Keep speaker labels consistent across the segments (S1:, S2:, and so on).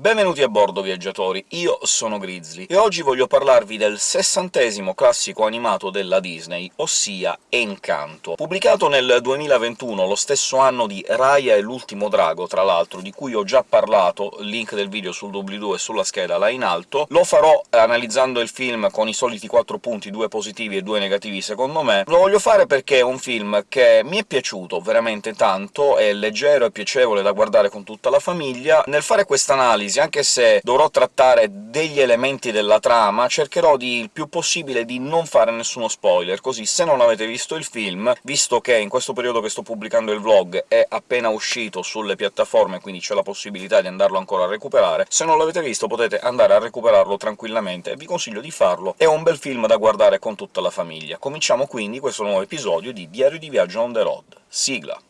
S1: Benvenuti a bordo, viaggiatori! Io sono Grizzly, e oggi voglio parlarvi del sessantesimo classico animato della Disney, ossia Encanto. Pubblicato nel 2021, lo stesso anno di Raya e l'ultimo drago, tra l'altro, di cui ho già parlato, link del video sul doobly-doo e sulla scheda là in alto, lo farò analizzando il film con i soliti quattro punti, due positivi e due negativi secondo me. Lo voglio fare perché è un film che mi è piaciuto veramente tanto, è leggero e piacevole da guardare con tutta la famiglia. Nel fare questa analisi, anche se dovrò trattare degli elementi della trama, cercherò di il più possibile di non fare nessuno spoiler, così se non avete visto il film, visto che in questo periodo che sto pubblicando il vlog è appena uscito sulle piattaforme, quindi c'è la possibilità di andarlo ancora a recuperare, se non l'avete visto potete andare a recuperarlo tranquillamente, vi consiglio di farlo, è un bel film da guardare con tutta la famiglia. Cominciamo quindi questo nuovo episodio di Diario di viaggio on the road. Sigla!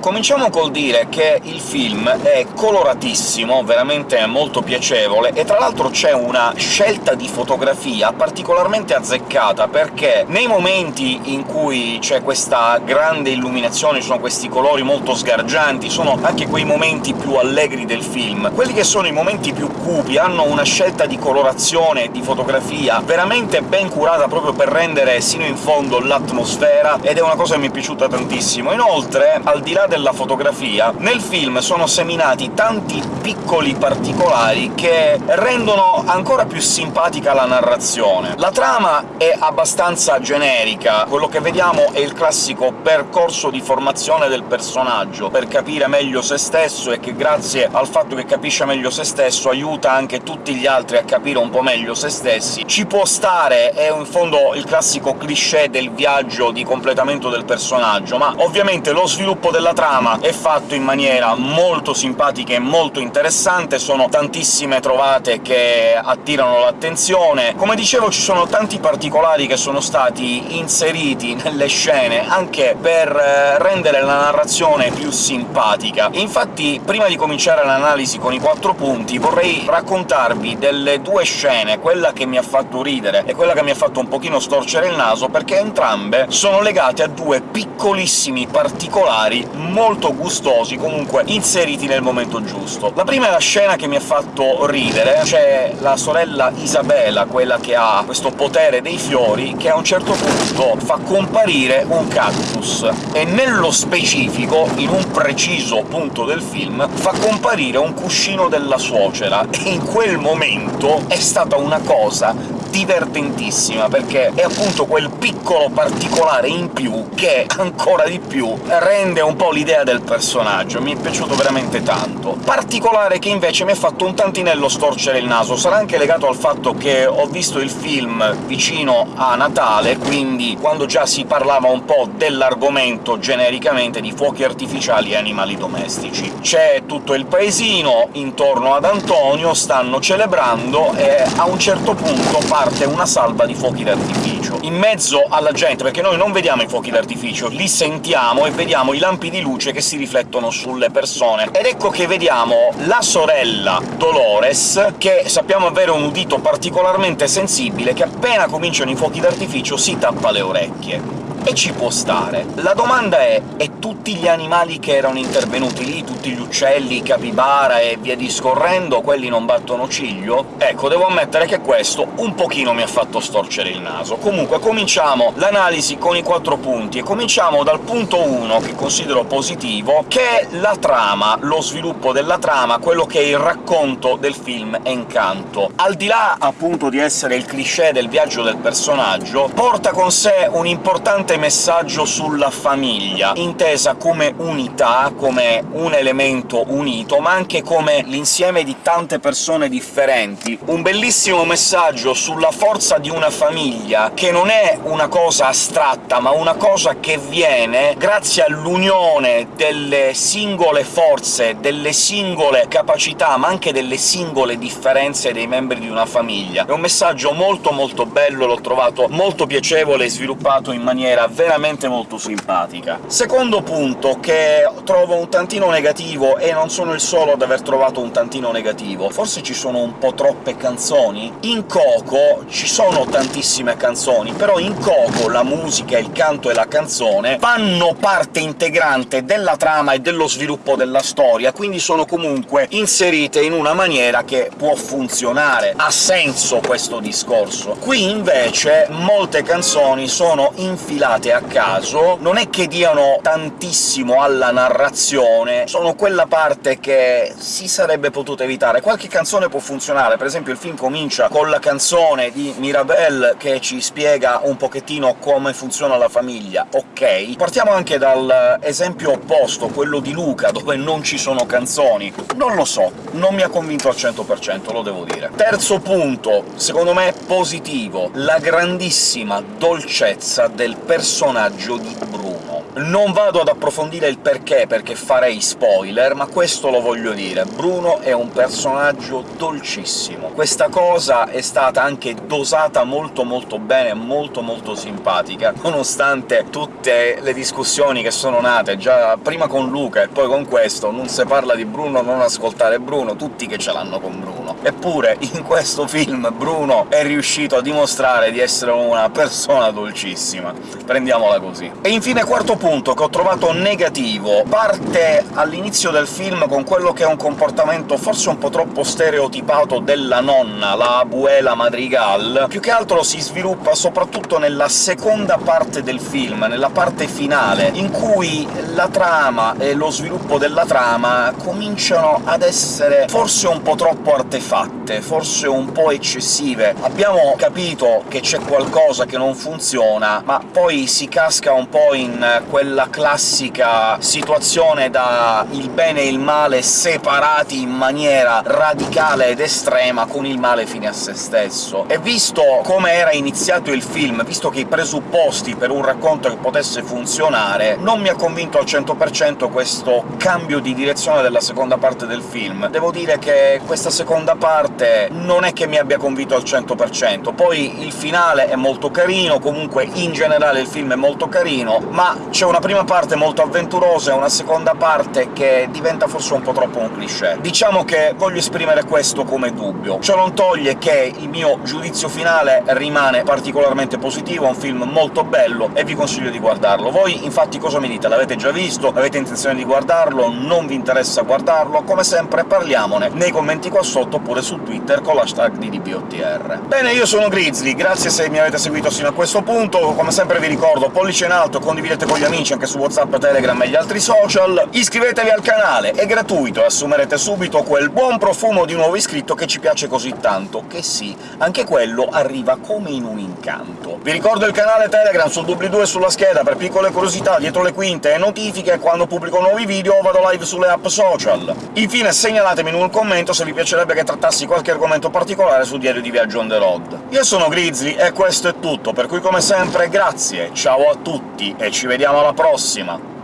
S1: Cominciamo col dire che il film è coloratissimo, veramente molto piacevole, e tra l'altro c'è una scelta di fotografia particolarmente azzeccata, perché nei momenti in cui c'è questa grande illuminazione, ci sono questi colori molto sgargianti, sono anche quei momenti più allegri del film. Quelli che sono i momenti più cupi hanno una scelta di colorazione e di fotografia veramente ben curata proprio per rendere sino in fondo l'atmosfera, ed è una cosa che mi è piaciuta tantissimo. Inoltre, al di là della fotografia, nel film sono seminati tanti piccoli particolari che rendono ancora più simpatica la narrazione. La trama è abbastanza generica, quello che vediamo è il classico percorso di formazione del personaggio, per capire meglio se stesso, e che grazie al fatto che capisce meglio se stesso aiuta anche tutti gli altri a capire un po' meglio se stessi. Ci può stare, è in fondo il classico cliché del viaggio di completamento del personaggio, ma ovviamente lo sviluppo della trama è fatto in maniera molto simpatica e molto interessante, sono tantissime trovate che attirano l'attenzione. Come dicevo, ci sono tanti particolari che sono stati inseriti nelle scene, anche per eh, rendere la narrazione più simpatica. Infatti, prima di cominciare l'analisi con i quattro punti, vorrei raccontarvi delle due scene, quella che mi ha fatto ridere e quella che mi ha fatto un pochino storcere il naso, perché entrambe sono legate a due piccolissimi particolari molto gustosi, comunque inseriti nel momento giusto. La prima è la scena che mi ha fatto ridere, c'è la sorella Isabella, quella che ha questo potere dei fiori, che a un certo punto fa comparire un cactus, e nello specifico, in un preciso punto del film, fa comparire un cuscino della suocera, e in quel momento è stata una cosa divertentissima, perché è appunto quel piccolo particolare in più che, ancora di più, rende un po' l'idea del personaggio, mi è piaciuto veramente tanto. Particolare che invece mi ha fatto un tantinello storcere il naso, sarà anche legato al fatto che ho visto il film vicino a Natale, quindi quando già si parlava un po' dell'argomento genericamente di fuochi artificiali e animali domestici. C'è tutto il paesino intorno ad Antonio, stanno celebrando, e a un certo punto parte una salva di fuochi d'artificio. In mezzo alla gente, perché noi non vediamo i fuochi d'artificio, li sentiamo e vediamo i lampi di luce che si riflettono sulle persone. Ed ecco che vediamo la sorella Dolores, che sappiamo avere un udito particolarmente sensibile, che appena cominciano i fuochi d'artificio si tappa le orecchie e ci può stare. La domanda è e tutti gli animali che erano intervenuti lì, tutti gli uccelli, i capibara e via discorrendo, quelli non battono ciglio? Ecco, devo ammettere che questo un pochino mi ha fatto storcere il naso. Comunque cominciamo l'analisi con i quattro punti, e cominciamo dal punto 1, che considero positivo, che è la trama, lo sviluppo della trama, quello che è il racconto del film Encanto. Al di là, appunto, di essere il cliché del viaggio del personaggio, porta con sé un importante messaggio sulla famiglia, intesa come unità, come un elemento unito, ma anche come l'insieme di tante persone differenti. Un bellissimo messaggio sulla forza di una famiglia, che non è una cosa astratta, ma una cosa che viene grazie all'unione delle singole forze, delle singole capacità, ma anche delle singole differenze dei membri di una famiglia. È un messaggio molto molto bello, l'ho trovato molto piacevole e sviluppato in maniera veramente molto simpatica. Secondo punto, che trovo un tantino negativo, e non sono il solo ad aver trovato un tantino negativo, forse ci sono un po' troppe canzoni? In Coco ci sono tantissime canzoni, però in Coco la musica, il canto e la canzone fanno parte integrante della trama e dello sviluppo della storia, quindi sono comunque inserite in una maniera che può funzionare. Ha senso questo discorso. Qui invece molte canzoni sono infilate a caso, non è che diano tantissimo alla narrazione, sono quella parte che si sarebbe potuta evitare. Qualche canzone può funzionare, per esempio il film comincia con la canzone di Mirabelle che ci spiega un pochettino come funziona la famiglia, ok. Partiamo anche dall'esempio opposto, quello di Luca, dove non ci sono canzoni. Non lo so, non mi ha convinto al 100%, lo devo dire. Terzo punto, secondo me positivo, la grandissima dolcezza del personaggio di Bruno. Non vado ad approfondire il perché, perché farei spoiler, ma questo lo voglio dire. Bruno è un personaggio dolcissimo. Questa cosa è stata anche dosata molto molto bene, molto molto simpatica, nonostante tutte le discussioni che sono nate già prima con Luca e poi con questo, non si parla di Bruno, non ascoltare Bruno, tutti che ce l'hanno con Bruno. Eppure in questo film Bruno è riuscito a dimostrare di essere una persona dolcissima. Prendiamola così. E infine quarto punto, che ho trovato negativo. Parte all'inizio del film con quello che è un comportamento forse un po' troppo stereotipato della nonna, la abuela Madrigal. Più che altro si sviluppa soprattutto nella seconda parte del film, nella parte finale, in cui la trama e lo sviluppo della trama cominciano ad essere forse un po' troppo tapahtuu. Artefatte, forse un po' eccessive. Abbiamo capito che c'è qualcosa che non funziona, ma poi si casca un po' in quella classica situazione da il bene e il male separati in maniera radicale ed estrema, con il male fine a se stesso. E visto come era iniziato il film, visto che i presupposti per un racconto che potesse funzionare, non mi ha convinto al 100% questo cambio di direzione della seconda parte del film. Devo dire che questa seconda parte non è che mi abbia convinto al 100%. Poi il finale è molto carino, comunque in generale il film è molto carino, ma c'è una prima parte molto avventurosa e una seconda parte che diventa forse un po' troppo un cliché. Diciamo che voglio esprimere questo come dubbio. Ciò non toglie che il mio giudizio finale rimane particolarmente positivo, è un film molto bello e vi consiglio di guardarlo. Voi infatti cosa mi dite? L'avete già visto? Avete intenzione di guardarlo? Non vi interessa guardarlo? Come sempre parliamone nei commenti qua sotto, oppure su Twitter con l'hashtag di DBOTR. Bene, io sono Grizzly, grazie se mi avete seguito sino a questo punto, come sempre vi ricordo pollice in alto, condividete con gli amici anche su WhatsApp, Telegram e gli altri social, iscrivetevi al canale, è gratuito e assumerete subito quel buon profumo di nuovo iscritto che ci piace così tanto, che sì, anche quello arriva come in un incanto. Vi ricordo il canale Telegram sul doobly-doo e sulla scheda per piccole curiosità dietro le quinte e notifiche quando pubblico nuovi video o vado live sulle app social. Infine segnalatemi in un commento se vi piacerebbe che trattassi qualche argomento particolare sul diario di viaggio on the road. Io sono Grizzly e questo è tutto, per cui come sempre grazie, ciao a tutti e ci vediamo alla prossima!